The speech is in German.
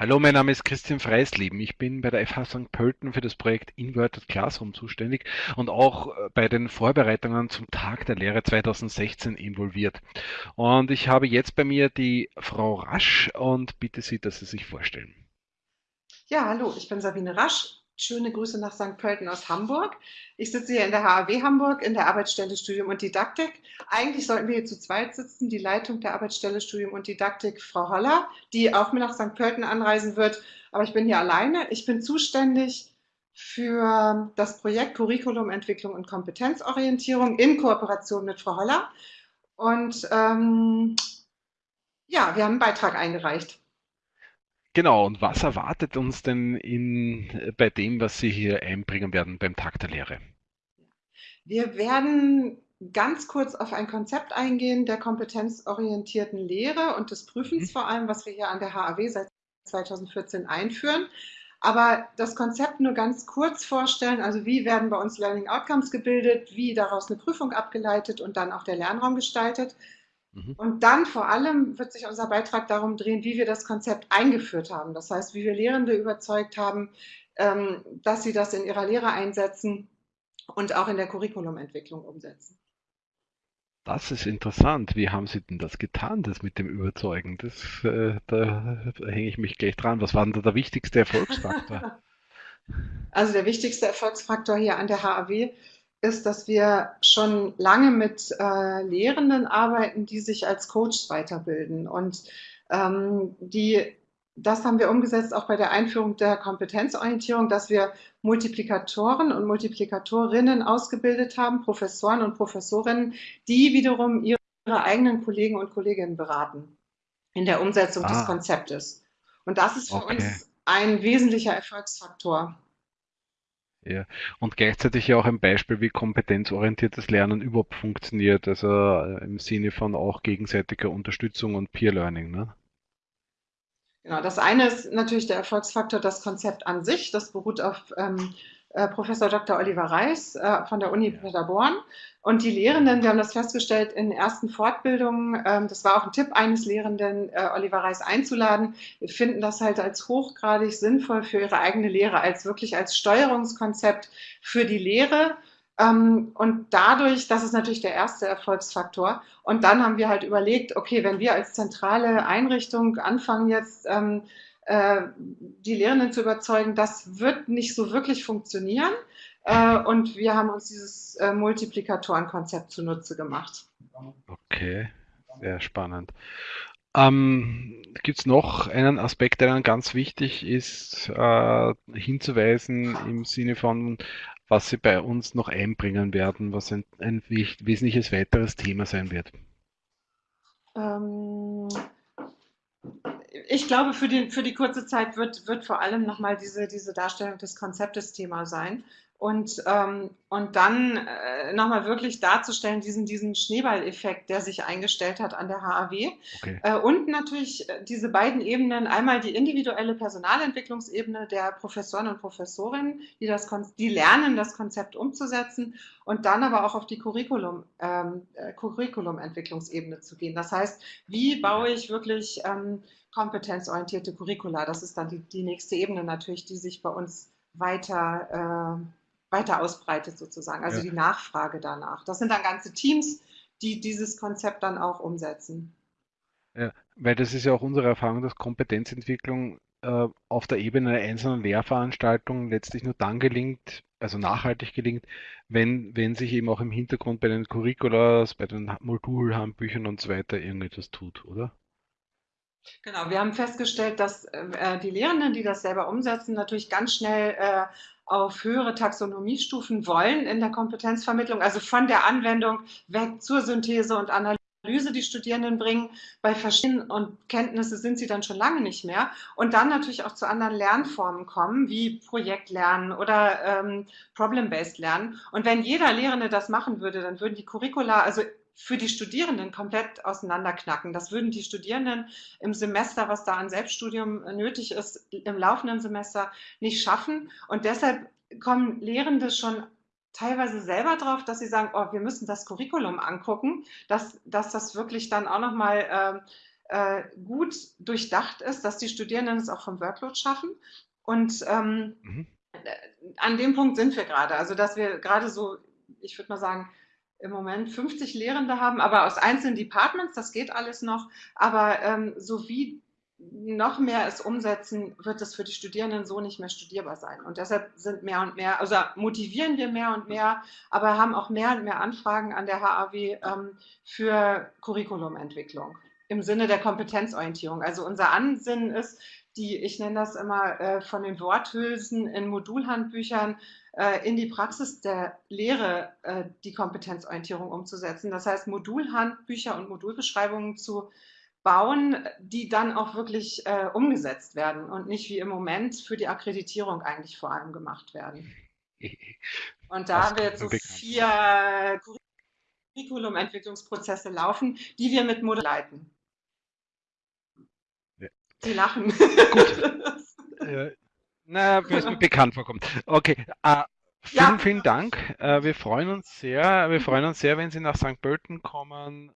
Hallo, mein Name ist Christian Freisleben. Ich bin bei der FH St. Pölten für das Projekt Inverted Classroom zuständig und auch äh, bei den Vorbereitungen zum Tag der Lehre 2016 involviert. Und ich habe jetzt bei mir die Frau Rasch und bitte Sie, dass Sie sich vorstellen. Ja, hallo, ich bin Sabine Rasch. Schöne Grüße nach St. Pölten aus Hamburg. Ich sitze hier in der HAW Hamburg in der Arbeitsstelle Studium und Didaktik. Eigentlich sollten wir hier zu zweit sitzen, die Leitung der Arbeitsstelle Studium und Didaktik, Frau Holler, die auch mit nach St. Pölten anreisen wird. Aber ich bin hier alleine. Ich bin zuständig für das Projekt Curriculumentwicklung und Kompetenzorientierung in Kooperation mit Frau Holler. Und ähm, ja, wir haben einen Beitrag eingereicht. Genau, und was erwartet uns denn in, bei dem, was Sie hier einbringen werden beim Tag der Lehre? Wir werden ganz kurz auf ein Konzept eingehen der kompetenzorientierten Lehre und des Prüfens mhm. vor allem, was wir hier an der HAW seit 2014 einführen. Aber das Konzept nur ganz kurz vorstellen, also wie werden bei uns Learning Outcomes gebildet, wie daraus eine Prüfung abgeleitet und dann auch der Lernraum gestaltet. Mhm. Und dann vor allem wird sich unser Beitrag darum drehen, wie wir das Konzept eingeführt haben. Das heißt, wie wir Lehrende überzeugt haben, ähm, dass sie das in ihrer Lehre einsetzen und auch in der Curriculumentwicklung umsetzen. Das ist interessant. Wie haben Sie denn das getan, das mit dem Überzeugen? Das, äh, da, da hänge ich mich gleich dran. Was war denn da der wichtigste Erfolgsfaktor? Also der wichtigste Erfolgsfaktor hier an der HAW ist, dass wir schon lange mit äh, Lehrenden arbeiten, die sich als Coaches weiterbilden. Und ähm, die, das haben wir umgesetzt auch bei der Einführung der Kompetenzorientierung, dass wir Multiplikatoren und Multiplikatorinnen ausgebildet haben, Professoren und Professorinnen, die wiederum ihre eigenen Kollegen und Kolleginnen beraten in der Umsetzung ah. des Konzeptes. Und das ist für okay. uns ein wesentlicher Erfolgsfaktor. Ja, und gleichzeitig ja auch ein Beispiel, wie kompetenzorientiertes Lernen überhaupt funktioniert, also äh, im Sinne von auch gegenseitiger Unterstützung und Peer Learning. Ne? Genau, das eine ist natürlich der Erfolgsfaktor, das Konzept an sich, das beruht auf ähm, äh, Professor Dr. Oliver Reis äh, von der Uni Paderborn. Und die Lehrenden, wir haben das festgestellt in ersten Fortbildungen, ähm, das war auch ein Tipp eines Lehrenden, äh, Oliver Reis einzuladen. Wir finden das halt als hochgradig sinnvoll für ihre eigene Lehre, als wirklich als Steuerungskonzept für die Lehre. Ähm, und dadurch, das ist natürlich der erste Erfolgsfaktor. Und dann haben wir halt überlegt, okay, wenn wir als zentrale Einrichtung anfangen jetzt, ähm, äh, die Lehrenden zu überzeugen, das wird nicht so wirklich funktionieren. Äh, und wir haben uns dieses äh, Multiplikatorenkonzept zunutze gemacht. Okay, sehr spannend. Ähm, Gibt es noch einen Aspekt, der dann ganz wichtig ist, äh, hinzuweisen im Sinne von, was Sie bei uns noch einbringen werden, was ein, ein wesentliches weiteres Thema sein wird? Ähm, ich glaube, für die, für die kurze Zeit wird, wird vor allem nochmal diese, diese Darstellung des Konzeptes Thema sein. Und, ähm, und dann äh, nochmal wirklich darzustellen, diesen, diesen Schneeballeffekt, der sich eingestellt hat an der HAW. Okay. Äh, und natürlich äh, diese beiden Ebenen, einmal die individuelle Personalentwicklungsebene der Professoren und Professorinnen, die, das, die lernen, das Konzept umzusetzen und dann aber auch auf die Curriculum, ähm, äh, Curriculumentwicklungsebene zu gehen. Das heißt, wie baue ich wirklich ähm, kompetenzorientierte Curricula? Das ist dann die, die nächste Ebene natürlich, die sich bei uns weiter äh, weiter ausbreitet sozusagen, also ja. die Nachfrage danach. Das sind dann ganze Teams, die dieses Konzept dann auch umsetzen. Ja, weil das ist ja auch unsere Erfahrung, dass Kompetenzentwicklung äh, auf der Ebene einer einzelnen Lehrveranstaltung letztlich nur dann gelingt, also nachhaltig gelingt, wenn, wenn sich eben auch im Hintergrund bei den Curriculas, bei den Modulhandbüchern und so weiter irgendetwas tut, oder? Genau, wir haben festgestellt, dass äh, die Lehrenden, die das selber umsetzen, natürlich ganz schnell äh, auf höhere Taxonomiestufen wollen in der Kompetenzvermittlung, also von der Anwendung weg zur Synthese und Analyse die Studierenden bringen. Bei verschiedenen und Kenntnisse sind sie dann schon lange nicht mehr. Und dann natürlich auch zu anderen Lernformen kommen, wie Projektlernen oder ähm, Problem-Based Lernen. Und wenn jeder Lehrende das machen würde, dann würden die Curricula, also für die Studierenden komplett auseinanderknacken. Das würden die Studierenden im Semester, was da an Selbststudium nötig ist, im laufenden Semester nicht schaffen. Und deshalb kommen Lehrende schon teilweise selber drauf, dass sie sagen, oh, wir müssen das Curriculum angucken, dass, dass das wirklich dann auch nochmal äh, gut durchdacht ist, dass die Studierenden es auch vom Workload schaffen. Und ähm, mhm. an dem Punkt sind wir gerade. Also, dass wir gerade so, ich würde mal sagen, im Moment 50 Lehrende haben, aber aus einzelnen Departments, das geht alles noch. Aber ähm, so wie noch mehr es umsetzen, wird es für die Studierenden so nicht mehr studierbar sein. Und deshalb sind mehr und mehr, also motivieren wir mehr und mehr, aber haben auch mehr und mehr Anfragen an der HAW ähm, für Curriculumentwicklung im Sinne der Kompetenzorientierung. Also unser Ansinnen ist, die, ich nenne das immer äh, von den Worthülsen in Modulhandbüchern äh, in die Praxis der Lehre äh, die Kompetenzorientierung umzusetzen. Das heißt, Modulhandbücher und Modulbeschreibungen zu bauen, die dann auch wirklich äh, umgesetzt werden und nicht wie im Moment für die Akkreditierung eigentlich vor allem gemacht werden. Und da haben wir jetzt so vier Curriculum-Entwicklungsprozesse laufen, die wir mit Modell leiten. Ja. Sie lachen. Gut. äh, na, mir ist mir bekannt vorkommt. Okay. Uh, vielen, ja. vielen Dank. Uh, wir freuen uns sehr. Wir freuen uns sehr, wenn Sie nach St. Pölten kommen